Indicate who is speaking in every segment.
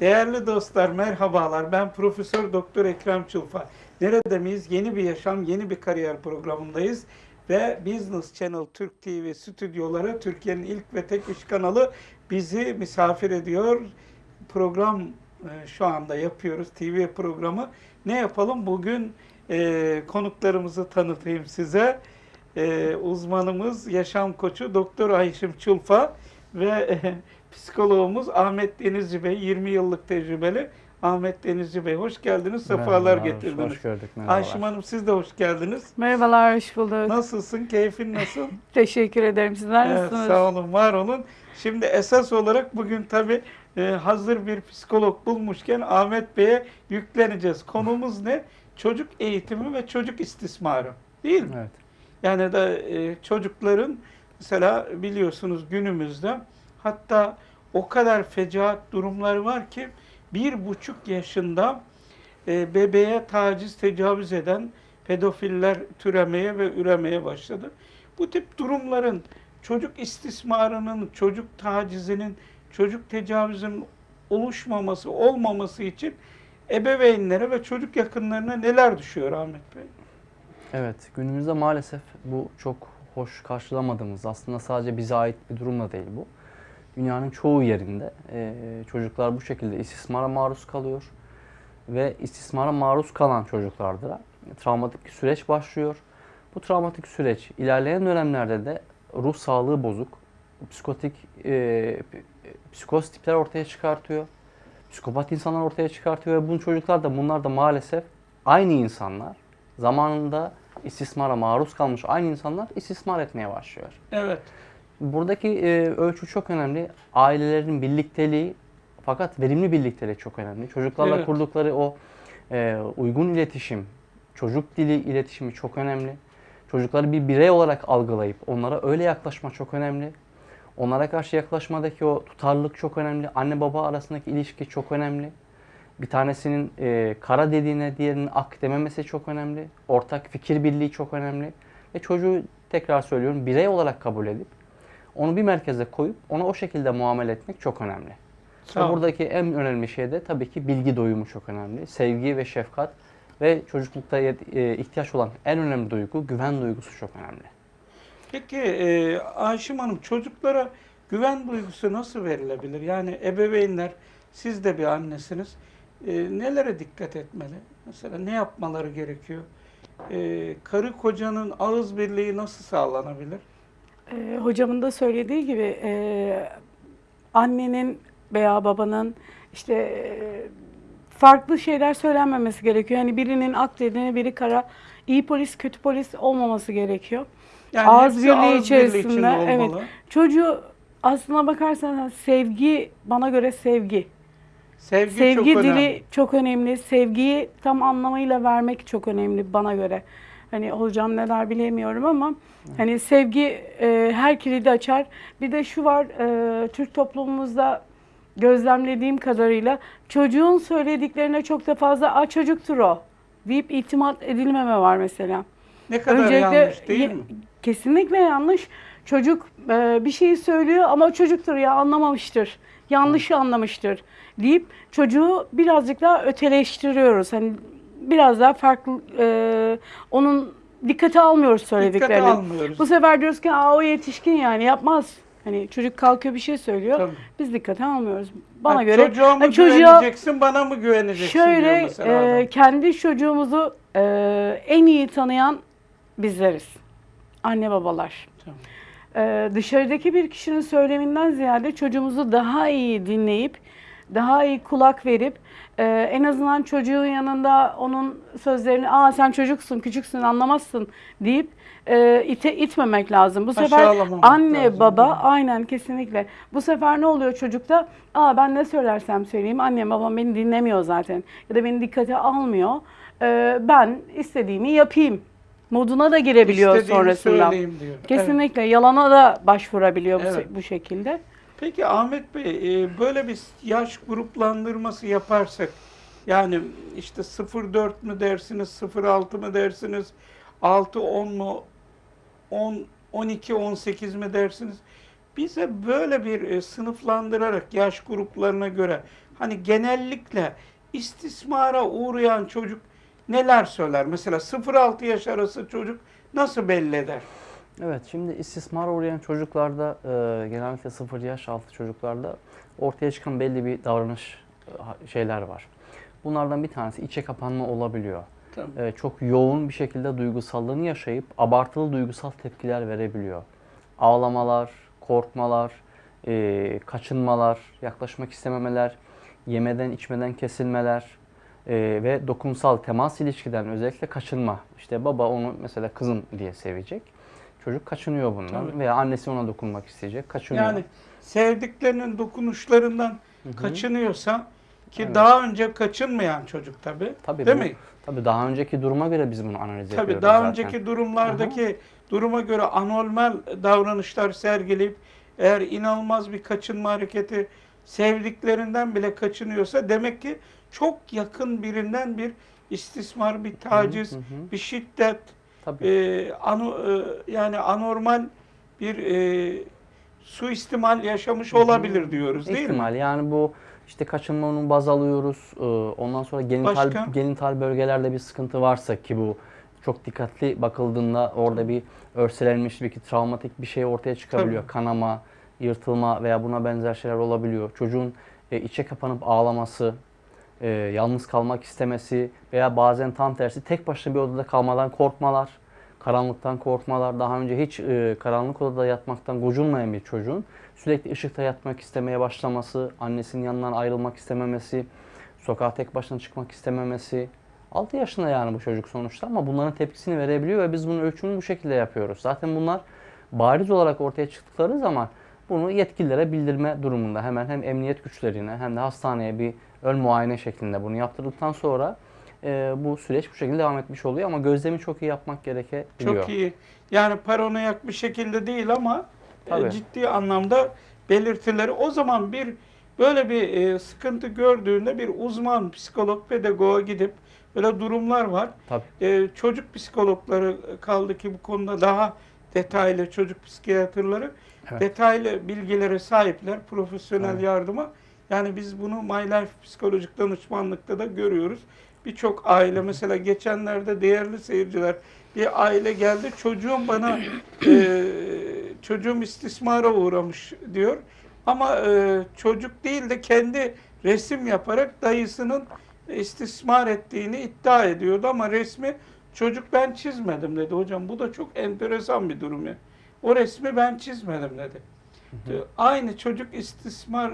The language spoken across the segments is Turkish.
Speaker 1: Değerli dostlar merhabalar. Ben Profesör Doktor Ekrem Çulfa. Nerede miyiz? Yeni bir yaşam, yeni bir kariyer programındayız. Ve Business Channel Türk TV stüdyoları Türkiye'nin ilk ve tek iş kanalı bizi misafir ediyor. Program e, şu anda yapıyoruz. TV programı. Ne yapalım? Bugün e, konuklarımızı tanıtayım size. E, uzmanımız, yaşam koçu Doktor Ayşim Çulfa ve e, psikologumuz Ahmet Denizci Bey, 20 yıllık tecrübeli Ahmet Denizci Bey. Hoş geldiniz, sefalar
Speaker 2: Merhabalar,
Speaker 1: getirdiniz.
Speaker 2: Hoş gördük. Merhabalar.
Speaker 1: Ayşim Hanım siz de hoş geldiniz.
Speaker 3: Merhabalar, hoş bulduk.
Speaker 1: Nasılsın, keyfin nasıl?
Speaker 3: Teşekkür ederim. Sizler
Speaker 1: Evet,
Speaker 3: nasılsınız?
Speaker 1: sağ olun, var olun. Şimdi esas olarak bugün tabii e, hazır bir psikolog bulmuşken Ahmet Bey'e yükleneceğiz. Konumuz ne? Çocuk eğitimi ve çocuk istismarı. Değil mi?
Speaker 2: Evet.
Speaker 1: Yani da e, çocukların mesela biliyorsunuz günümüzde hatta o kadar fecaat durumları var ki bir buçuk yaşında e, bebeğe taciz, tecavüz eden pedofiller türemeye ve üremeye başladı. Bu tip durumların çocuk istismarının, çocuk tacizinin, çocuk tecavüzünün oluşmaması, olmaması için ebeveynlere ve çocuk yakınlarına neler düşüyor Ahmet Bey?
Speaker 2: Evet, günümüzde maalesef bu çok hoş karşılamadığımız, aslında sadece bize ait bir durum da değil bu. Dünyanın çoğu yerinde e, çocuklar bu şekilde istismara maruz kalıyor. Ve istismara maruz kalan çocuklarda travmatik süreç başlıyor. Bu travmatik süreç ilerleyen dönemlerde de ruh sağlığı bozuk, psikotik, e, psikoz tipler ortaya çıkartıyor. Psikopat insanlar ortaya çıkartıyor ve bu çocuklar da bunlar da maalesef aynı insanlar zamanında istismara maruz kalmış aynı insanlar istismar etmeye başlıyor.
Speaker 1: Evet.
Speaker 2: Buradaki e, ölçü çok önemli. Ailelerin birlikteliği fakat verimli birlikteliği çok önemli. Çocuklarla
Speaker 1: Evet.
Speaker 2: kurdukları o e, uygun iletişim, çocuk dili iletişimi çok önemli. Çocukları bir birey olarak algılayıp onlara öyle yaklaşma çok önemli. Onlara karşı yaklaşmadaki o tutarlılık çok önemli. Anne baba arasındaki ilişki çok önemli. Bir tanesinin e, kara dediğine diğerinin ak dememesi çok önemli. Ortak fikir birliği çok önemli. Ve çocuğu tekrar söylüyorum birey olarak kabul edip onu bir merkeze koyup ona o şekilde muamele etmek çok önemli.
Speaker 1: Olun.
Speaker 2: buradaki en önemli şey de tabii ki bilgi doyumu çok önemli. Sevgi ve şefkat ve çocuklukta e, ihtiyaç olan en önemli duygu güven duygusu çok önemli.
Speaker 1: Peki e, Ayşim Hanım çocuklara güven duygusu nasıl verilebilir? Yani ebeveynler, siz de bir annesiniz. E, nelere dikkat etmeli? Mesela ne yapmaları gerekiyor? E, karı kocanın ağız birliği nasıl sağlanabilir?
Speaker 3: Ee, hocamın da söylediği gibi e, annenin veya babanın işte e, farklı şeyler söylenmemesi gerekiyor. Yani birinin ak dediğine biri kara, iyi polis, kötü polis olmaması gerekiyor.
Speaker 1: Yani
Speaker 3: Ağız birliği
Speaker 1: ağız
Speaker 3: içerisinde,
Speaker 1: içinde
Speaker 3: evet. Çocuğu aslına bakarsanız sevgi, bana göre sevgi.
Speaker 1: Sevgi,
Speaker 3: Sevgi
Speaker 1: çok
Speaker 3: dili
Speaker 1: önemli.
Speaker 3: çok önemli. Sevgiyi tam anlamıyla vermek çok önemli bana göre. Hani hocam ne der bilemiyorum ama hani sevgi e, her kilidi açar. Bir de şu var e, Türk toplumumuzda gözlemlediğim kadarıyla çocuğun söylediklerine çok da fazla a çocuktur o deyip itimat edilmeme var mesela.
Speaker 1: Ne kadar yanlış değil mi?
Speaker 3: Kesinlikle yanlış. Çocuk e, bir şeyi söylüyor ama çocuktur ya anlamamıştır. Yanlışı anlamıştır deyip çocuğu birazcık daha öteleştiriyoruz. Hani biraz daha farklı e, onun dikkate almıyoruz söylediklerini.
Speaker 1: Dikkate almıyoruz.
Speaker 3: Bu sefer diyoruz ki Aa, o yetişkin yani yapmaz. Hani çocuk kalkıyor bir şey söylüyor.
Speaker 1: Tabii.
Speaker 3: Biz dikkate almıyoruz. Bana
Speaker 1: Ha,
Speaker 3: göre
Speaker 1: çocuğa mı
Speaker 3: hani çocuğa
Speaker 1: güveneceksin, bana mı güveneceksin
Speaker 3: şöyle e, kendi çocuğumuzu e, en iyi tanıyan bizleriz. Anne babalar.
Speaker 1: Tamam.
Speaker 3: Ee, dışarıdaki bir kişinin söyleminden ziyade çocuğumuzu daha iyi dinleyip, daha iyi kulak verip, e, en azından çocuğun yanında onun sözlerini, aa sen çocuksun, küçüksün, anlamazsın deyip e, ite, itmemek lazım. Bu sefer anne,
Speaker 1: lazım,
Speaker 3: baba, aynen kesinlikle. Bu sefer ne oluyor çocukta? Aa ben ne söylersem söyleyeyim, annem babam beni dinlemiyor zaten ya da beni dikkate almıyor. Ee, ben istediğimi yapayım moduna da girebiliyor
Speaker 1: İstediğimi
Speaker 3: sonrasında.
Speaker 1: söyleyeyim diyor. Evet.
Speaker 3: Kesinlikle yalana da başvurabiliyor bu,
Speaker 1: Evet.
Speaker 3: bu şekilde.
Speaker 1: Peki Ahmet Bey, e, böyle bir yaş gruplandırması yaparsak, yani işte 0-4 mü dersiniz, 0-6 mı dersiniz, 6-10 mu, 10, 12-18 mi dersiniz? Bize böyle bir e, sınıflandırarak yaş gruplarına göre hani genellikle istismara uğrayan çocuk neler söyler? Mesela 0-6 yaş arası çocuk nasıl belli eder?
Speaker 2: Evet, şimdi istismara uğrayan çocuklarda, e, genellikle 0 yaş altı çocuklarda ortaya çıkan belli bir davranış e, şeyler var. Bunlardan bir tanesi içe kapanma olabiliyor.
Speaker 1: Tamam.
Speaker 2: E, çok yoğun bir şekilde duygusallığını yaşayıp abartılı duygusal tepkiler verebiliyor. Ağlamalar, korkmalar, e, kaçınmalar, yaklaşmak istememeler, yemeden içmeden kesilmeler e, ve dokunsal temas ilişkiden özellikle kaçınma. İşte baba onu mesela kızım diye sevecek. Çocuk kaçınıyor bundan
Speaker 1: Tabii.
Speaker 2: veya annesi ona dokunmak isteyecek, kaçınıyor.
Speaker 1: Yani sevdiklerinin dokunuşlarından
Speaker 2: Hı hı.
Speaker 1: kaçınıyorsa ki
Speaker 2: Evet.
Speaker 1: daha önce kaçınmayan çocuk tabii.
Speaker 2: Tabii
Speaker 1: Değil
Speaker 2: bu-
Speaker 1: mi?
Speaker 2: Tabii daha önceki duruma göre biz bunu analiz
Speaker 1: Tabii
Speaker 2: ediyoruz
Speaker 1: daha
Speaker 2: zaten.
Speaker 1: önceki durumlardaki duruma göre anormal davranışlar sergileyip eğer inanılmaz bir kaçınma hareketi sevdiklerinden bile kaçınıyorsa demek ki çok yakın birinden bir istismar, bir taciz,
Speaker 2: Hı hı.
Speaker 1: bir şiddet,
Speaker 2: Tabii.
Speaker 1: e, ano, e, yani anormal bir e, suistimal yaşamış olabilir diyoruz değil mi?
Speaker 2: İhtimal yani bu işte kaçınma onu baz alıyoruz. Ee, Ondan sonra genital
Speaker 1: Başka?
Speaker 2: genital bölgelerde bir sıkıntı varsa ki bu çok dikkatli bakıldığında orada bir örselenmiş bir travmatik bir şey ortaya çıkabiliyor. Kanama, yırtılma veya buna benzer şeyler olabiliyor. Çocuğun e, içe kapanıp ağlaması, e, yalnız kalmak istemesi veya bazen tam tersi tek başına bir odada kalmadan korkmalar, karanlıktan korkmalar, daha önce hiç e, karanlık odada yatmaktan gocunmayan bir çocuğun sürekli ışıkta yatmak istemeye başlaması, annesinin yanından ayrılmak istememesi, sokağa tek başına çıkmak istememesi. 6 yaşında yani bu çocuk sonuçta ama bunların tepkisini verebiliyor ve biz bunun ölçümünü bu şekilde yapıyoruz. Zaten bunlar bariz olarak ortaya çıktıkları zaman bunu yetkililere bildirme durumunda hemen hem emniyet güçlerine hem de hastaneye bir ön muayene şeklinde bunu yaptırdıktan sonra e, bu süreç bu şekilde devam etmiş oluyor ama gözlemi çok iyi yapmak gerekebiliyor.
Speaker 1: Çok iyi. Yani paranoyak bir şekilde değil ama e,
Speaker 2: Tabii.
Speaker 1: ciddi anlamda belirtileri. O zaman bir böyle bir e, sıkıntı gördüğünde bir uzman psikolog, pedagoğa gidip böyle durumlar var.
Speaker 2: Tabii.
Speaker 1: E, çocuk psikologları kaldı ki bu konuda daha detaylı çocuk psikiyatrları
Speaker 2: Evet.
Speaker 1: detaylı bilgilere sahipler, profesyonel
Speaker 2: Evet.
Speaker 1: yardıma. Yani biz bunu My Life psikolojik danışmanlıkta da görüyoruz. Birçok aile mesela geçenlerde değerli seyirciler bir aile geldi çocuğum bana e, çocuğum istismara uğramış diyor. Ama e, çocuk değil de kendi resim yaparak dayısının istismar ettiğini iddia ediyordu ama resmi çocuk ben çizmedim dedi. Hocam bu da çok enteresan bir durum ya. O resmi ben çizmedim dedi. Aynı çocuk istismar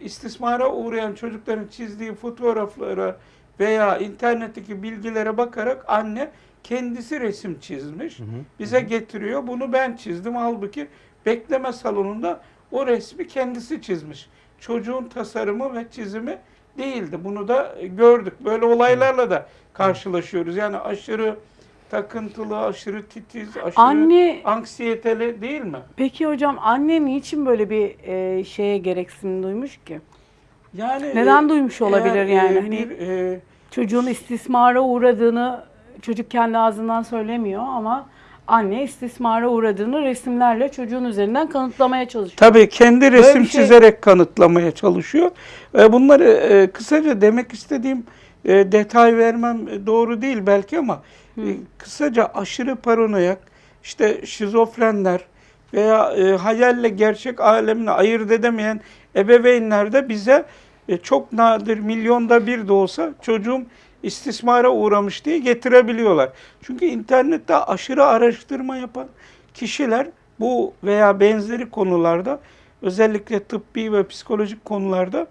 Speaker 1: istismara uğrayan çocukların çizdiği fotoğraflara veya internetteki bilgilere bakarak anne kendisi resim çizmiş.
Speaker 2: Hı hı.
Speaker 1: Bize getiriyor. Bunu ben çizdim. Halbuki bekleme salonunda o resmi kendisi çizmiş. Çocuğun tasarımı ve çizimi değildi. Bunu da gördük. Böyle olaylarla da karşılaşıyoruz. Yani aşırı takıntılı, aşırı titiz, aşırı
Speaker 3: Anne
Speaker 1: anksiyeteli değil mi?
Speaker 3: peki hocam anne niçin böyle bir e, şeye gereksinim duymuş ki?
Speaker 1: Yani
Speaker 3: Neden
Speaker 1: e,
Speaker 3: duymuş olabilir
Speaker 1: eğer,
Speaker 3: yani?
Speaker 1: e,
Speaker 3: Hani-
Speaker 1: bir, e,
Speaker 3: Çocuğun istismara uğradığını çocuk kendi ağzından söylemiyor ama anne istismara uğradığını resimlerle çocuğun üzerinden kanıtlamaya çalışıyor.
Speaker 1: Tabii kendi resim
Speaker 3: şey-
Speaker 1: çizerek kanıtlamaya çalışıyor. E, Bunları e, kısaca demek istediğim e, detay vermem e, doğru değil belki ama e, kısaca aşırı paranoyak, işte şizofrenler veya e, hayalle gerçek alemini ayırt edemeyen ebeveynler de bize e, çok nadir milyonda bir de olsa çocuğum istismara uğramış diye getirebiliyorlar. Çünkü internette aşırı araştırma yapan kişiler bu veya benzeri konularda özellikle tıbbi ve psikolojik konularda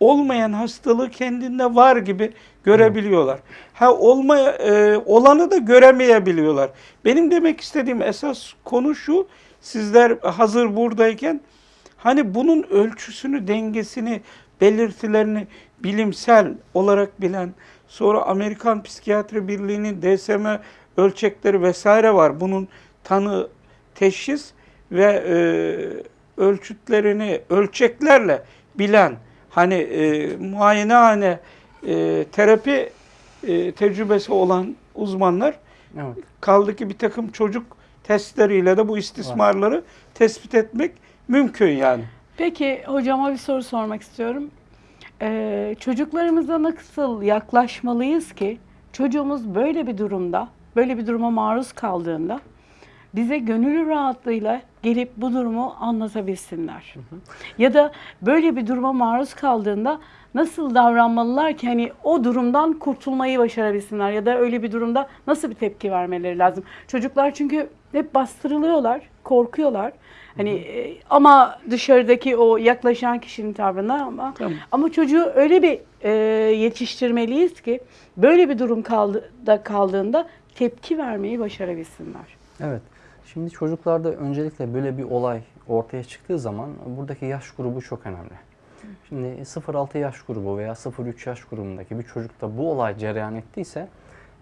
Speaker 1: olmayan hastalığı kendinde var gibi görebiliyorlar. Ha olmaya e, olanı da göremeyebiliyorlar. Benim demek istediğim esas konu şu. Sizler hazır buradayken hani bunun ölçüsünü, dengesini, belirtilerini bilimsel olarak bilen, sonra Amerikan Psikiyatri Birliği'nin DSM ölçekleri vesaire var. Bunun tanı, teşhis ve e, ölçütlerini ölçeklerle bilen hani e, muayenehane e, terapi e, tecrübesi olan uzmanlar
Speaker 2: Evet.
Speaker 1: kaldı ki bir takım çocuk testleriyle de bu istismarları tespit etmek mümkün yani.
Speaker 3: Peki hocama bir soru sormak istiyorum. Ee, çocuklarımıza nasıl yaklaşmalıyız ki çocuğumuz böyle bir durumda, böyle bir duruma maruz kaldığında bize gönül rahatlığıyla gelip bu durumu anlatabilsinler. Ya da böyle bir duruma maruz kaldığında nasıl davranmalılar ki hani o durumdan kurtulmayı başarabilsinler ya da öyle bir durumda nasıl bir tepki vermeleri lazım. Çocuklar çünkü hep bastırılıyorlar, korkuyorlar. Hani e, ama dışarıdaki o yaklaşan kişinin tavrına ama
Speaker 1: Tamam.
Speaker 3: ama çocuğu öyle bir e, yetiştirmeliyiz ki böyle bir durum kaldı, da kaldığında tepki vermeyi başarabilsinler.
Speaker 2: Evet. Şimdi çocuklarda öncelikle böyle bir olay ortaya çıktığı zaman buradaki yaş grubu çok önemli. Şimdi 0-6 yaş grubu veya 0-3 yaş grubundaki bir çocukta bu olay cereyan ettiyse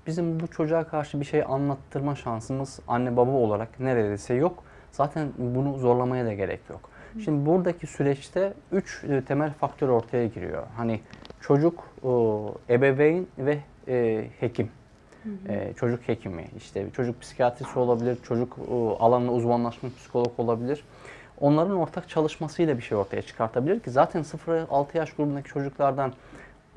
Speaker 2: bizim bu çocuğa karşı bir şey anlattırma şansımız anne baba olarak neredeyse yok. Zaten bunu zorlamaya da gerek yok. Şimdi buradaki süreçte 3 temel faktör ortaya giriyor. Hani çocuk, o, ebeveyn ve e, çocuk hekimi, işte çocuk psikiyatrisi olabilir, çocuk e, alanında uzmanlaşmış psikolog olabilir. Onların ortak çalışmasıyla bir şey ortaya çıkartabilir ki zaten 0-6 yaş grubundaki çocuklardan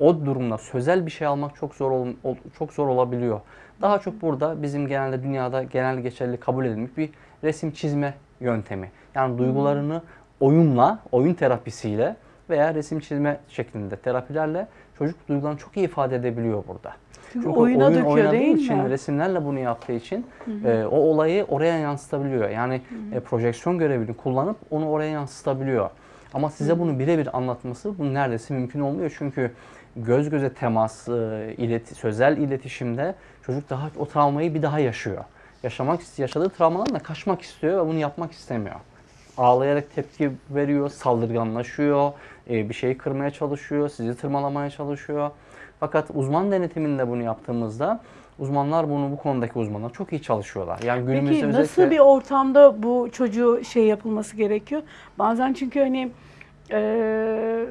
Speaker 2: o durumda sözel bir şey almak çok zor ol- çok zor olabiliyor. Daha çok burada bizim genelde dünyada genel geçerli kabul edilmiş bir resim çizme yöntemi. Yani duygularını oyunla, oyun terapisiyle veya resim çizme şeklinde terapilerle çocuk duygularını çok iyi ifade edebiliyor burada.
Speaker 3: Çünkü
Speaker 2: Çünkü
Speaker 3: oyuna
Speaker 2: oyun
Speaker 3: döküyor
Speaker 2: oynadığı
Speaker 3: değil
Speaker 2: için,
Speaker 3: mi?
Speaker 2: resimlerle bunu yaptığı için e, o olayı oraya yansıtabiliyor. Yani e, projeksiyon görevini kullanıp onu oraya yansıtabiliyor. Ama size bunu birebir anlatması bu neredeyse mümkün olmuyor. Çünkü göz göze temas, e, ileti, sözel iletişimde çocuk daha o travmayı bir daha yaşıyor. Yaşamak yaşadığı travmadan da kaçmak istiyor ve bunu yapmak istemiyor. Ağlayarak tepki veriyor, saldırganlaşıyor, e, bir şeyi kırmaya çalışıyor, sizi tırmalamaya çalışıyor. Fakat uzman denetiminde bunu yaptığımızda uzmanlar bunu bu konudaki uzmanlar çok iyi çalışıyorlar. Yani günümüzde
Speaker 3: Peki nasıl
Speaker 2: özellikle
Speaker 3: bir ortamda bu çocuğu şey yapılması gerekiyor? Bazen çünkü hani e,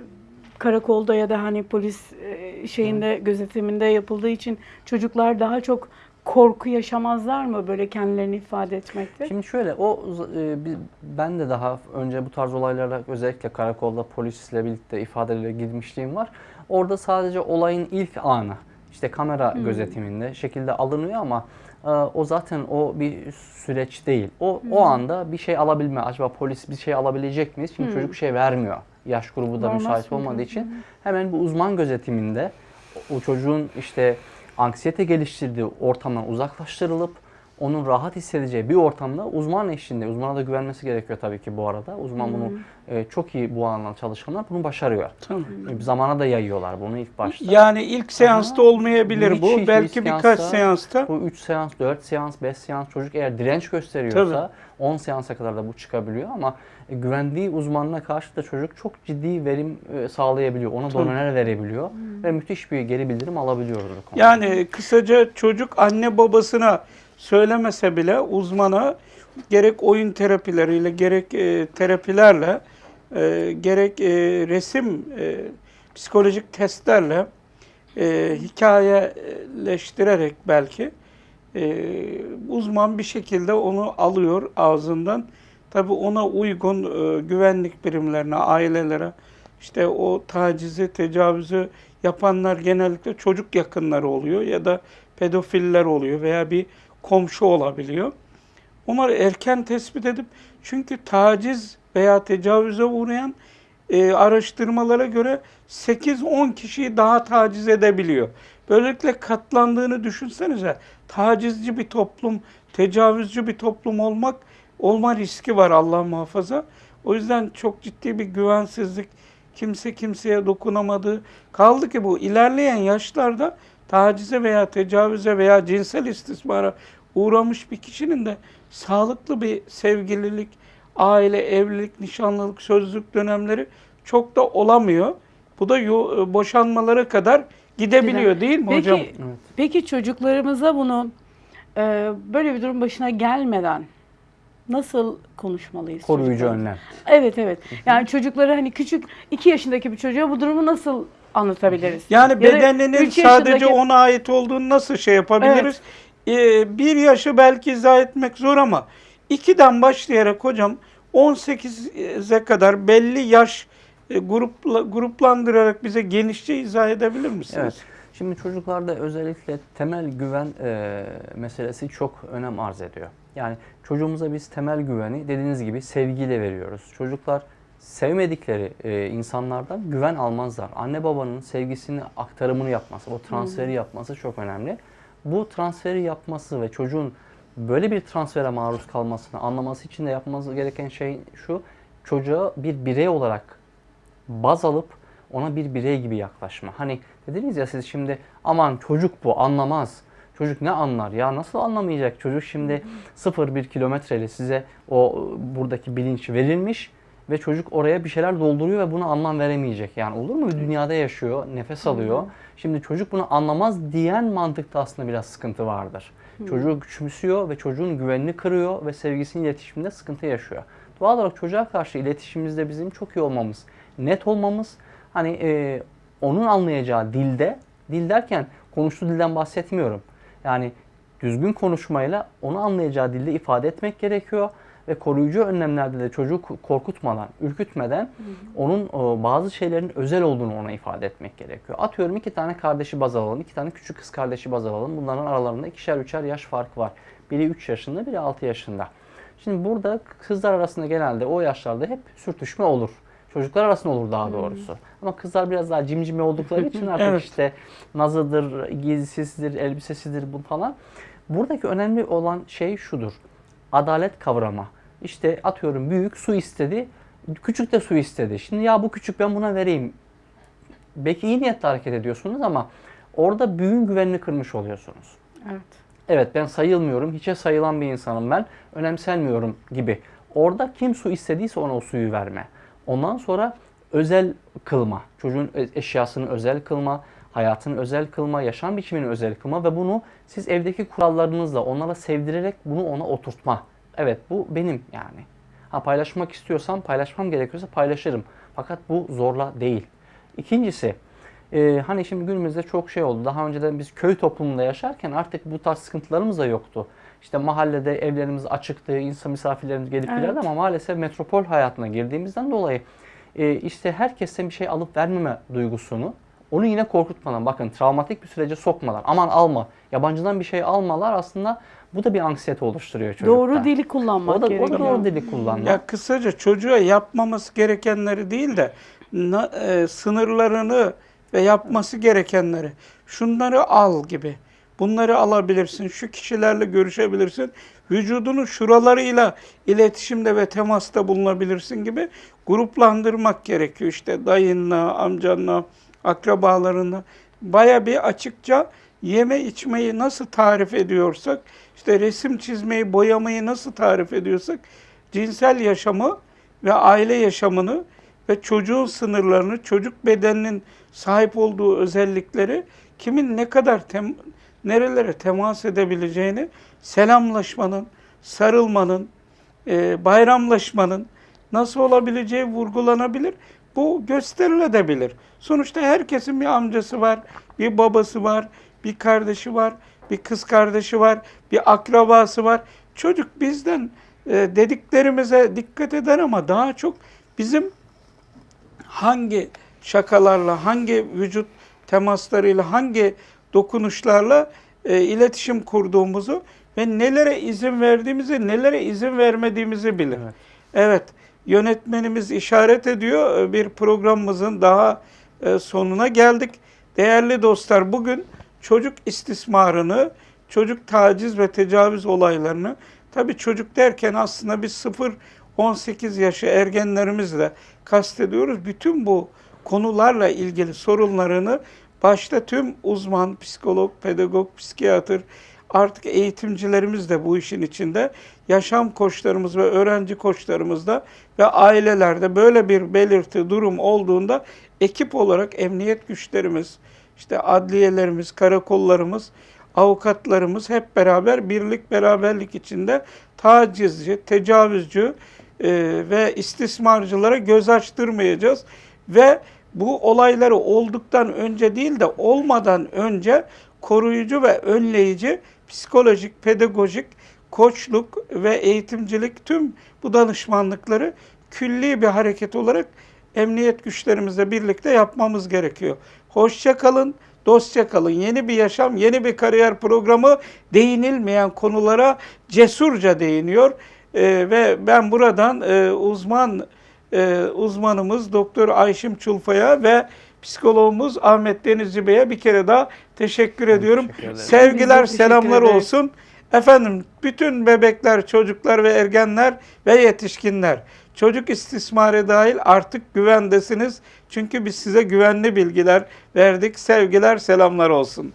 Speaker 3: karakolda ya da hani polis e, şeyinde gözetiminde yapıldığı için çocuklar daha çok korku yaşamazlar mı böyle kendilerini ifade etmekte?
Speaker 2: Şimdi şöyle o e, ben de daha önce bu tarz olaylarla özellikle karakolda polisle birlikte ifadelerle girmişliğim var. Orada sadece olayın ilk anı işte kamera gözetiminde şekilde alınıyor ama e, o zaten o bir süreç değil. O o anda bir şey alabilme acaba polis bir şey alabilecek miyiz? Çünkü çocuk bir şey vermiyor. Yaş grubu da
Speaker 3: Vermez
Speaker 2: müsait
Speaker 3: mi?
Speaker 2: olmadığı için hemen bu uzman gözetiminde o çocuğun işte anksiyete geliştirdiği ortamdan uzaklaştırılıp onun rahat hissedeceği bir ortamda uzman eşliğinde, uzmana da güvenmesi gerekiyor tabii ki bu arada. Uzman bunu e, çok iyi bu alanda çalışanlar bunu başarıyor.
Speaker 1: Tamam.
Speaker 2: E, Zamana da yayıyorlar bunu ilk başta.
Speaker 1: Yani ilk seansta olmayabilir
Speaker 2: Hiç,
Speaker 1: bu.
Speaker 2: hiç,
Speaker 1: Belki
Speaker 2: hiç
Speaker 1: birkaç
Speaker 2: seansta-
Speaker 1: seansta.
Speaker 2: Bu 3 seans, 4 seans, 5 seans çocuk eğer direnç gösteriyorsa
Speaker 1: Tabii.
Speaker 2: 10 seansa kadar da bu çıkabiliyor ama e, güvendiği uzmanına karşı da çocuk çok ciddi verim e, sağlayabiliyor. Ona
Speaker 1: Tabii.
Speaker 2: doneler verebiliyor ve müthiş bir geri bildirim alabiliyoruz.
Speaker 1: Yani kısaca çocuk anne babasına söylemese bile uzmana gerek oyun terapileriyle gerek e, terapilerle e, gerek e, resim e, psikolojik testlerle e, hikayeleştirerek belki e, uzman bir şekilde onu alıyor ağzından. Tabi ona uygun e, güvenlik birimlerine, ailelere işte o tacizi, tecavüzü yapanlar genellikle çocuk yakınları oluyor ya da pedofiller oluyor veya bir komşu olabiliyor. Onları erken tespit edip çünkü taciz veya tecavüze uğrayan e, araştırmalara göre 8-10 kişiyi daha taciz edebiliyor. Böylelikle katlandığını düşünsenize. Tacizci bir toplum, tecavüzcü bir toplum olmak olma riski var Allah muhafaza. O yüzden çok ciddi bir güvensizlik, kimse kimseye dokunamadığı kaldı ki bu ilerleyen yaşlarda tacize veya tecavüze veya cinsel istismara uğramış bir kişinin de sağlıklı bir sevgililik, aile, evlilik, nişanlılık, sözlük dönemleri çok da olamıyor. Bu da boşanmalara kadar gidebiliyor değil mi
Speaker 3: Peki,
Speaker 1: hocam?
Speaker 2: Evet.
Speaker 3: peki çocuklarımıza bunu e, böyle bir durum başına gelmeden nasıl konuşmalıyız?
Speaker 2: Koruyucu önlem.
Speaker 3: Evet evet. Yani çocukları hani küçük 2 yaşındaki bir çocuğa bu durumu nasıl anlatabiliriz?
Speaker 1: Yani
Speaker 3: Ya
Speaker 1: bedeninin sadece
Speaker 3: yaşındaki-
Speaker 1: ona ait olduğunu nasıl şey yapabiliriz? Ee, bir yaşı belki izah etmek zor ama ikiden başlayarak hocam 18'e kadar belli yaş e, grupla, gruplandırarak bize genişçe izah edebilir misiniz?
Speaker 2: Evet. Şimdi çocuklarda özellikle temel güven e, meselesi çok önem arz ediyor. Yani çocuğumuza biz temel güveni dediğiniz gibi sevgiyle veriyoruz. Çocuklar sevmedikleri e, insanlardan güven almazlar. Anne babanın sevgisini aktarımını yapması, o transferi yapması çok önemli. Bu transferi yapması ve çocuğun böyle bir transfere maruz kalmasını anlaması için de yapması gereken şey şu. Çocuğa bir birey olarak baz alıp ona bir birey gibi yaklaşma. Hani dediniz ya siz şimdi aman çocuk bu anlamaz. Çocuk ne anlar ya nasıl anlamayacak çocuk şimdi 0-1 kilometreyle size o buradaki bilinç verilmiş ve çocuk oraya bir şeyler dolduruyor ve buna anlam veremeyecek. Yani olur mu? Dünyada yaşıyor, nefes alıyor. Şimdi çocuk bunu anlamaz diyen mantıkta aslında biraz sıkıntı vardır. Çocuğu küçümsüyor ve çocuğun güvenini kırıyor ve sevgisinin iletişiminde sıkıntı yaşıyor. Doğal olarak çocuğa karşı iletişimimizde bizim çok iyi olmamız, net olmamız, hani e, onun anlayacağı dilde, dil derken konuştuğu dilden bahsetmiyorum. Yani düzgün konuşmayla onu anlayacağı dilde ifade etmek gerekiyor ve koruyucu önlemlerde de çocuğu korkutmadan, ürkütmeden onun e, bazı şeylerin özel olduğunu ona ifade etmek gerekiyor. Atıyorum iki tane kardeşi baz alalım, iki tane küçük kız kardeşi baz alalım. Bunların aralarında ikişer üçer yaş farkı var. Biri 3 yaşında, biri 6 yaşında. Şimdi burada kızlar arasında genelde o yaşlarda hep sürtüşme olur. Çocuklar arasında olur daha doğrusu. Ama kızlar biraz daha cimcime oldukları için artık
Speaker 1: Evet.
Speaker 2: işte nazıdır, giysisidir, elbisesidir bu falan. Buradaki önemli olan şey şudur. Adalet kavrama. İşte atıyorum büyük su istedi, küçük de su istedi. Şimdi ya bu küçük ben buna vereyim. Belki iyi niyetle hareket ediyorsunuz ama orada büyüğün güvenini kırmış oluyorsunuz.
Speaker 3: Evet.
Speaker 2: Evet ben sayılmıyorum, hiçe sayılan bir insanım ben, önemsenmiyorum gibi. Orada kim su istediyse ona o suyu verme. Ondan sonra özel kılma, çocuğun e- eşyasını özel kılma, hayatını özel kılma, yaşam biçimini özel kılma ve bunu siz evdeki kurallarınızla onlara sevdirerek bunu ona oturtma. Evet bu benim yani. Ha paylaşmak istiyorsam paylaşmam gerekiyorsa paylaşırım. Fakat bu zorla değil. İkincisi ee, hani şimdi günümüzde çok şey oldu. Daha önceden biz köy toplumunda yaşarken artık bu tarz sıkıntılarımız da yoktu. İşte mahallede evlerimiz açıktı, insan misafirlerimiz gelip
Speaker 3: Evet.
Speaker 2: giderdi ama maalesef metropol hayatına girdiğimizden dolayı e, işte herkesten bir şey alıp vermeme duygusunu onu yine korkutmadan bakın travmatik bir sürece sokmadan aman alma yabancıdan bir şey almalar aslında bu da bir anksiyete oluşturuyor çocukta.
Speaker 3: Doğru dili kullanmak
Speaker 2: o da, o
Speaker 3: gerekiyor.
Speaker 2: da doğru dili kullanmak.
Speaker 1: Ya kısaca çocuğa yapmaması gerekenleri değil de na- e, sınırlarını ve yapması gerekenleri şunları al gibi. Bunları alabilirsin. Şu kişilerle görüşebilirsin. Vücudunun şuralarıyla iletişimde ve temasta bulunabilirsin gibi gruplandırmak gerekiyor. İşte dayınla, amcanla, akrabalarınla. Baya bir açıkça yeme içmeyi nasıl tarif ediyorsak, işte resim çizmeyi, boyamayı nasıl tarif ediyorsak, cinsel yaşamı ve aile yaşamını ve çocuğun sınırlarını, çocuk bedeninin sahip olduğu özellikleri kimin ne kadar tem, nerelere temas edebileceğini selamlaşmanın, sarılmanın, e, bayramlaşmanın nasıl olabileceği vurgulanabilir. Bu gösterilebilir. Sonuçta herkesin bir amcası var, bir babası var, bir kardeşi var, bir kız kardeşi var, bir akrabası var. Çocuk bizden e, dediklerimize dikkat eder ama daha çok bizim hangi şakalarla, hangi vücut temaslarıyla, hangi dokunuşlarla e, iletişim kurduğumuzu ve nelere izin verdiğimizi, nelere izin vermediğimizi bilir.
Speaker 2: Evet.
Speaker 1: Evet, yönetmenimiz işaret ediyor. E, Bir programımızın daha e, sonuna geldik. Değerli dostlar, bugün çocuk istismarını, çocuk taciz ve tecavüz olaylarını, tabii çocuk derken aslında biz 0-18 yaşı ergenlerimizle kastediyoruz. Bütün bu konularla ilgili sorunlarını başta tüm uzman, psikolog, pedagog, psikiyatr, artık eğitimcilerimiz de bu işin içinde, yaşam koçlarımız ve öğrenci koçlarımız da ve ailelerde böyle bir belirti, durum olduğunda ekip olarak emniyet güçlerimiz, işte adliyelerimiz, karakollarımız, avukatlarımız hep beraber birlik beraberlik içinde tacizci, tecavüzcü e, ve istismarcılara göz açtırmayacağız ve bu olayları olduktan önce değil de olmadan önce koruyucu ve önleyici psikolojik, pedagojik koçluk ve eğitimcilik tüm bu danışmanlıkları külli bir hareket olarak emniyet güçlerimizle birlikte yapmamız gerekiyor. Hoşça kalın, dostça kalın. Yeni bir yaşam, yeni bir kariyer programı değinilmeyen konulara cesurca değiniyor. Ee, ve ben buradan e, uzman e, uzmanımız Doktor Ayşim Çulfa'ya ve psikologumuz Ahmet Denizci Bey'e bir kere daha teşekkür ediyorum.
Speaker 2: teşekkür ederim.
Speaker 1: Sevgiler,
Speaker 3: teşekkür
Speaker 1: selamlar
Speaker 3: ederiz.
Speaker 1: olsun. Efendim bütün bebekler, çocuklar ve ergenler ve yetişkinler çocuk istismarı dahil artık güvendesiniz. Çünkü biz size güvenli bilgiler verdik. Sevgiler, selamlar olsun.